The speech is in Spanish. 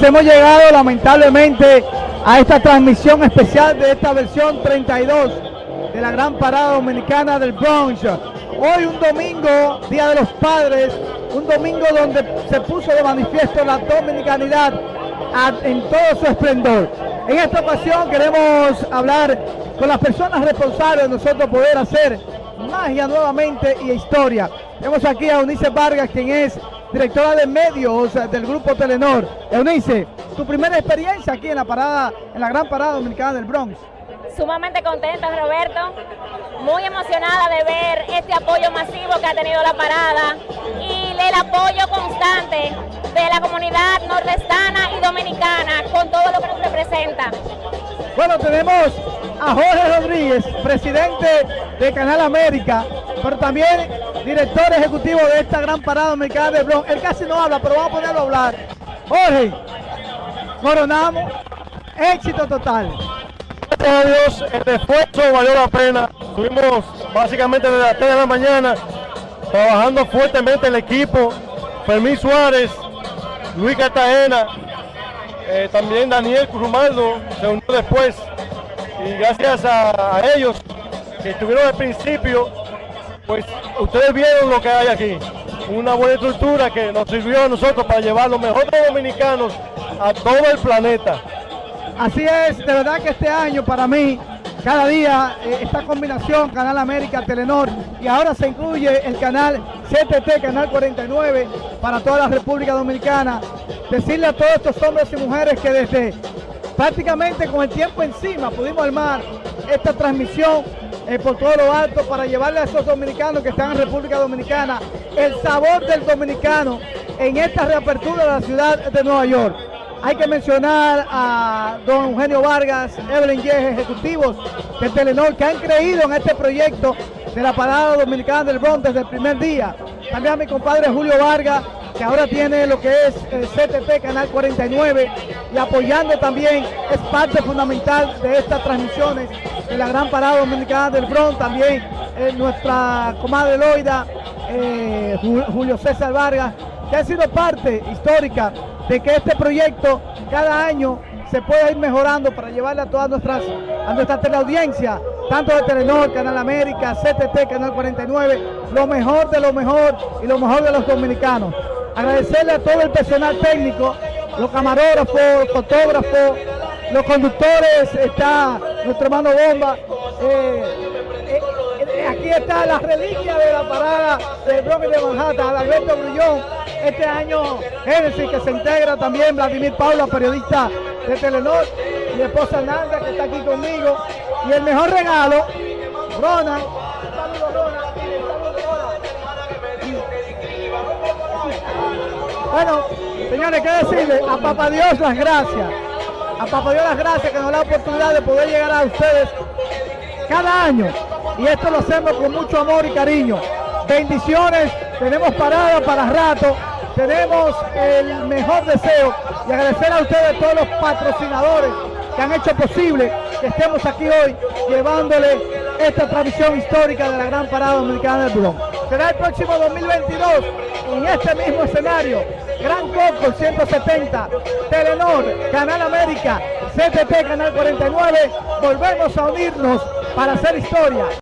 Hemos llegado lamentablemente a esta transmisión especial de esta versión 32 de la Gran Parada Dominicana del Bronx. Hoy un domingo, Día de los Padres, un domingo donde se puso de manifiesto la dominicanidad en todo su esplendor. En esta ocasión queremos hablar con las personas responsables de nosotros poder hacer magia nuevamente y historia. Tenemos aquí a Eunice Vargas, quien es directora de medios del grupo Telenor. Eunice, tu primera experiencia aquí en la parada, en la gran parada dominicana del Bronx. Sumamente contenta, Roberto, muy emocionada de ver este apoyo masivo que ha tenido la parada y el apoyo constante de la comunidad nordestana y dominicana con todo lo que nos representa. Bueno, tenemos a Jorge Rodríguez, presidente de Canal América, pero también director ejecutivo de esta gran parada dominicana de Bronx. Él casi no habla, pero vamos a ponerlo a hablar. Jorge, coronamos, éxito total. Gracias a Dios, el esfuerzo valió la pena. Estuvimos básicamente desde las 3 de la mañana trabajando fuertemente el equipo. Fermín Suárez, Luis Cartagena, eh, también Daniel Crumaldo se unió después. Y gracias a ellos que estuvieron al principio, pues ustedes vieron lo que hay aquí. Una buena estructura que nos sirvió a nosotros para llevar los mejores dominicanos a todo el planeta. Así es, de verdad que este año para mí, cada día eh, esta combinación Canal América, Telenor y ahora se incluye el canal CTT, Canal 49 para toda la República Dominicana. Decirle a todos estos hombres y mujeres que desde prácticamente con el tiempo encima pudimos armar esta transmisión por todo lo alto para llevarle a esos dominicanos que están en República Dominicana el sabor del dominicano en esta reapertura de la ciudad de Nueva York. Hay que mencionar a don Eugenio Vargas, Evelyn Yeje, ejecutivos de Telenor que han creído en este proyecto de la parada dominicana del Bronx desde el primer día. También a mi compadre Julio Vargas, que ahora tiene lo que es el CTP Canal 49 y apoyando también es parte fundamental de estas transmisiones la gran parada dominicana del Bronx. También eh, nuestra comadre Loida, eh, Julio César Vargas, que ha sido parte histórica de que este proyecto cada año se pueda ir mejorando para llevarle a todas nuestras a nuestra teleaudiencia, tanto de Telenor, Canal América, CTT, Canal 49, lo mejor de lo mejor y lo mejor de los dominicanos. Agradecerle a todo el personal técnico, los camarógrafos, fotógrafos, los conductores, está nuestro hermano Bomba. Eh, eh, aquí está la reliquia de la parada del Bronx de Manhattan, Alberto Grullón. Este año Génesis que se integra también, Vladimir Paula, periodista de Telenor, mi esposa Nanda que está aquí conmigo. Y el mejor regalo, Ronald. Bueno, señores, ¿qué decirle? A Papá Dios las gracias. A Papá Dios las gracias que nos da la oportunidad de poder llegar a ustedes cada año. Y esto lo hacemos con mucho amor y cariño. Bendiciones, tenemos parada para rato, tenemos el mejor deseo y agradecer a ustedes todos los patrocinadores que han hecho posible que estemos aquí hoy llevándole esta tradición histórica de la Gran Parada Dominicana del Bronx. Será el próximo 2022 en este mismo escenario. Gran Coco 170, Telenor, Canal América, CTT Canal 49. Volvemos a unirnos para hacer historia.